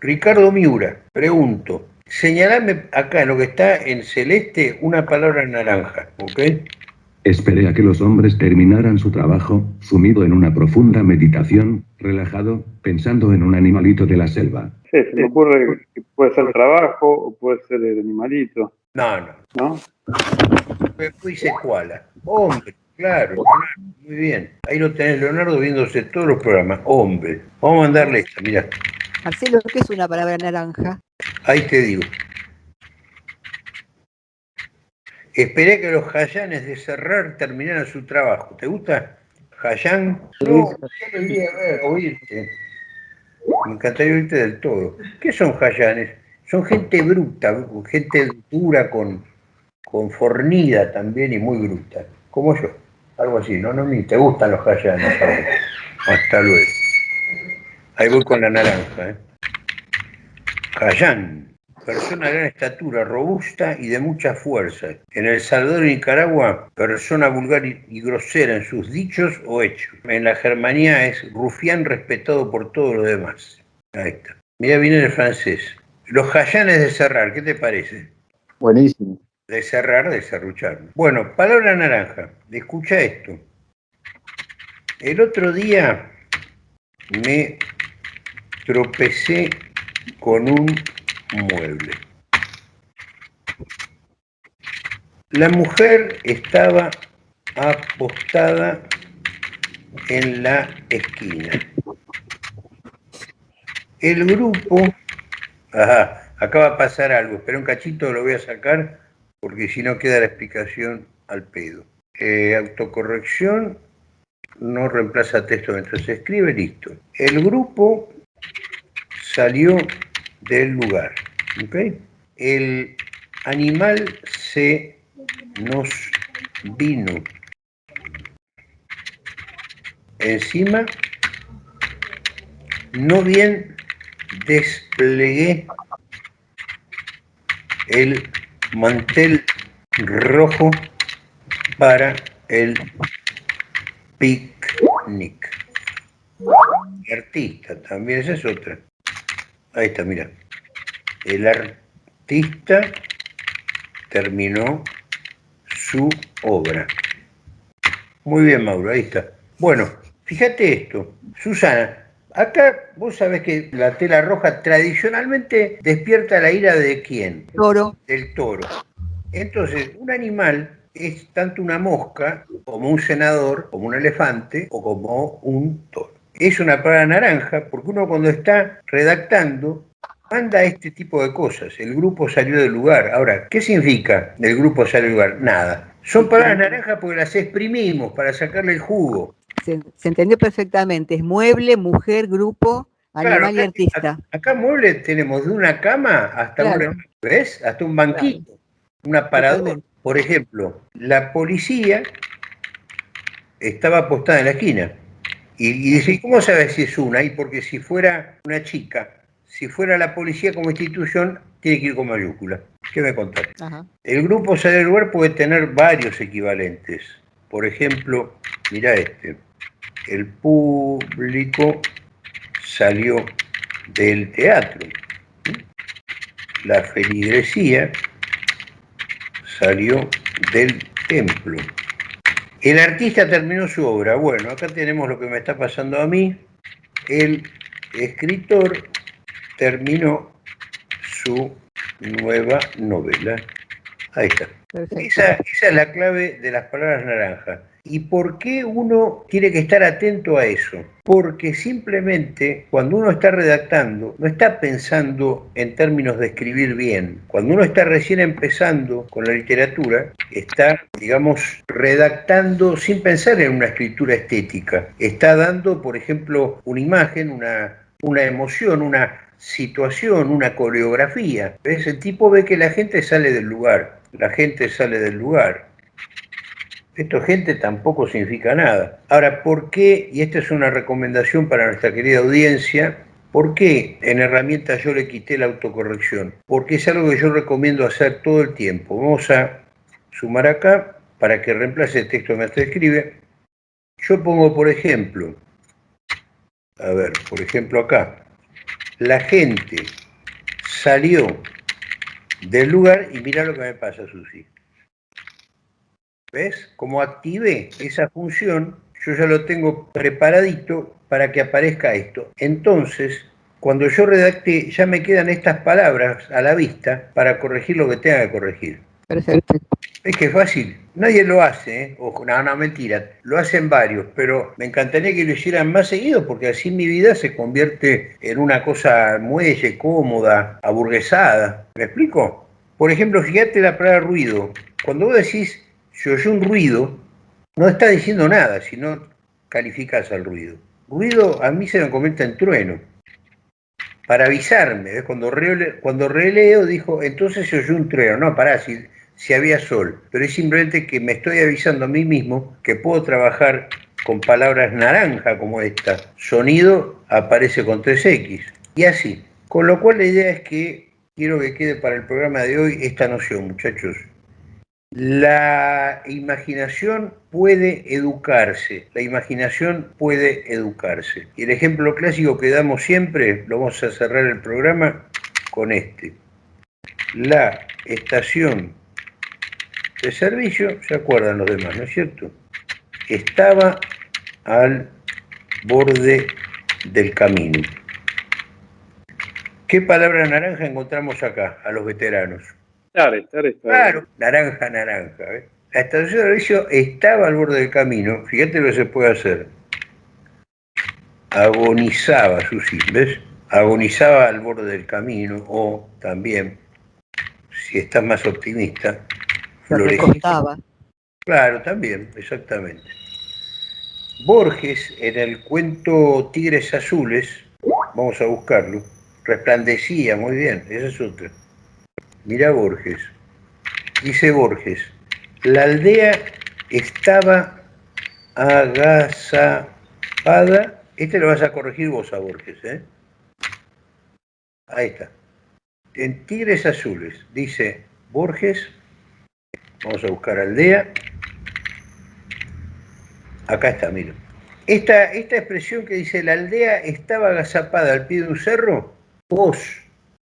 Ricardo Miura, pregunto, señalame acá en lo que está en celeste una palabra naranja, ¿ok? Esperé a que los hombres terminaran su trabajo, sumido en una profunda meditación, relajado, pensando en un animalito de la selva. Sí, se me ocurre que puede ser trabajo o puede ser el animalito. No, no. ¿No? Fui secuala. Hombre, claro, muy bien. Ahí lo tenés, Leonardo, viéndose todos los programas. Hombre. Vamos a mandarle esta, mira. Marcelo, ¿qué es una palabra naranja? Ahí te digo. Esperé que los Hayanes de Cerrar terminaran su trabajo. ¿Te gusta? Hayán. No, ya lo a ver, oírte. Me encantaría oírte del todo. ¿Qué son Hayanes? Son gente bruta, gente dura con, con fornida también y muy bruta. Como yo. Algo así, ¿no? no ni te gustan los Hayanes. Hasta luego. Ahí voy con la naranja. ¿eh? Hayán persona de gran estatura, robusta y de mucha fuerza. En El Salvador y Nicaragua, persona vulgar y grosera en sus dichos o hechos. En la Germanía es rufián respetado por todos los demás. Ahí está. Mira, viene el francés. Los Hayanes de cerrar, ¿qué te parece? Buenísimo. De cerrar, de serruchar. Bueno, palabra naranja. Escucha esto. El otro día me tropecé con un mueble. La mujer estaba apostada en la esquina. El grupo, ajá, acaba de pasar algo, espera un cachito, lo voy a sacar porque si no queda la explicación al pedo. Eh, autocorrección no reemplaza texto mientras se escribe, listo. El grupo salió del lugar. El animal se nos vino encima, no bien desplegué el mantel rojo para el picnic. Artista, también esa es otra. Ahí está, mira. El artista terminó su obra. Muy bien, Mauro, ahí está. Bueno, fíjate esto. Susana, acá vos sabés que la tela roja tradicionalmente despierta la ira de quién? Toro. Del toro. Entonces, un animal es tanto una mosca como un senador, como un elefante o como un toro es una palabra naranja porque uno cuando está redactando manda este tipo de cosas. El grupo salió del lugar. Ahora, ¿qué significa el grupo salió del lugar? Nada. Son palabras naranjas porque las exprimimos para sacarle el jugo. Se, entendió perfectamente. Es mueble, mujer, grupo, animal y artista. Acá, mueble tenemos de una cama hasta un, ¿ves? Hasta un banquito, un aparador. Por ejemplo, la policía estaba apostada en la esquina. Y, dice, ¿cómo sabes si es una? Y porque si fuera una chica, si fuera la policía como institución, tiene que ir con mayúscula. ¿Qué me contás? El grupo sale del lugar puede tener varios equivalentes. Por ejemplo, mira este. El público salió del teatro. La feligresía salió del templo. El artista terminó su obra. Bueno, acá tenemos lo que me está pasando a mí. El escritor terminó su nueva novela. Ahí está. Esa, esa, es la clave de las palabras naranjas. ¿Y por qué uno tiene que estar atento a eso? Porque simplemente cuando uno está redactando, no está pensando en términos de escribir bien. Cuando uno está recién empezando con la literatura, está, digamos, redactando sin pensar en una escritura estética. Está dando, por ejemplo, una imagen, una, una emoción, una situación, una coreografía. ¿Ves? El tipo ve que la gente sale del lugar. La gente sale del lugar esto gente tampoco significa nada. Ahora, ¿por qué? Y esta es una recomendación para nuestra querida audiencia. ¿Por qué en herramientas yo le quité la autocorrección? Porque es algo que yo recomiendo hacer todo el tiempo. Vamos a sumar acá para que reemplace el texto que me escribe. Yo pongo, por ejemplo, a ver, por ejemplo acá, la gente salió del lugar y mira lo que me pasa, Susi. ¿Ves? Como activé esa función, yo ya lo tengo preparadito para que aparezca esto. Entonces, cuando yo redacte, ya me quedan estas palabras a la vista para corregir lo que tenga que corregir. Perfecto. Es que es fácil. Nadie lo hace, ¿eh? Ojo, no, no, mentira. Lo hacen varios, pero me encantaría que lo hicieran más seguido porque así mi vida se convierte en una cosa muelle, cómoda, aburguesada. ¿Me explico? Por ejemplo, fíjate la palabra ruido. Cuando vos decís yo oye un ruido, no está diciendo nada, sino calificas al ruido. Ruido a mí se me convierte en trueno. Para avisarme, cuando, cuando releo dijo, entonces se oyó un trueno. No, pará, si si había sol, pero es simplemente que me estoy avisando a mí mismo que puedo trabajar con palabras naranja como esta. Sonido aparece con 3X y así. Con lo cual la idea es que quiero que quede para el programa de hoy esta noción, muchachos. La imaginación puede educarse, la imaginación puede educarse. Y el ejemplo clásico que damos siempre, lo vamos a cerrar el programa con este. La estación de servicio, se acuerdan los demás, ¿no es cierto? Estaba al borde del camino. ¿Qué palabra naranja encontramos acá, a los veteranos? Claro, claro, Claro, naranja, naranja. La estación de servicio estaba al borde del camino. Fíjate lo que se puede hacer. Agonizaba, Susi, ¿ves? Agonizaba al borde del camino o también, si estás más optimista, Claro, también, exactamente. Borges, en el cuento Tigres Azules, vamos a buscarlo, resplandecía, muy bien, esa es otra. Mira Borges, dice Borges, la aldea estaba agazapada, este lo vas a corregir vos a Borges, ¿eh? Ahí está. En Tigres Azules, dice Borges, Vamos a buscar aldea. Acá está, mira. Esta, esta expresión que dice la aldea estaba agazapada al pie de un cerro, vos,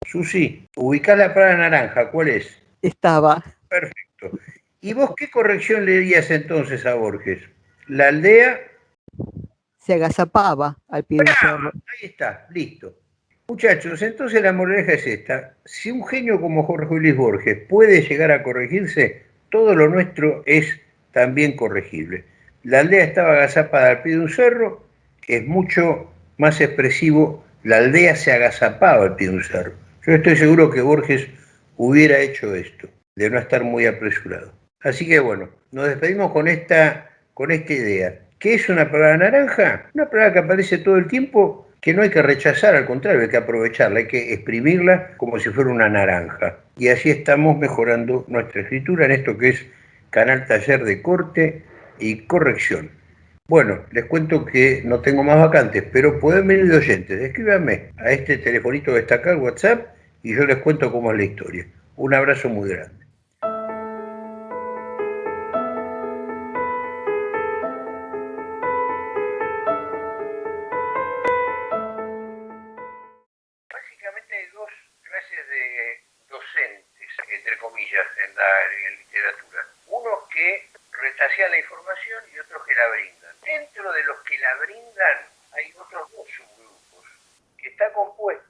Susi, ubicás la palabra naranja, ¿cuál es? Estaba. Perfecto. ¿Y vos qué corrección le dirías entonces a Borges? La aldea... Se agazapaba al pie de un cerro. Ahí está, listo. Muchachos, entonces la moraleja es esta. Si un genio como Jorge Luis Borges puede llegar a corregirse, todo lo nuestro es también corregible. La aldea estaba agazapada al pie de un cerro, es mucho más expresivo, la aldea se agazapaba al pie de un cerro. Yo estoy seguro que Borges hubiera hecho esto, de no estar muy apresurado. Así que bueno, nos despedimos con esta, con esta idea. ¿Qué es una palabra naranja? Una palabra que aparece todo el tiempo que no hay que rechazar, al contrario, hay que aprovecharla, hay que exprimirla como si fuera una naranja. Y así estamos mejorando nuestra escritura en esto que es Canal Taller de Corte y Corrección. Bueno, les cuento que no tengo más vacantes, pero pueden venir de oyentes. Escríbanme a este telefonito que está acá, el WhatsApp, y yo les cuento cómo es la historia. Un abrazo muy grande. retasean la información y otros que la brindan. Dentro de los que la brindan hay otros dos subgrupos, que está compuesto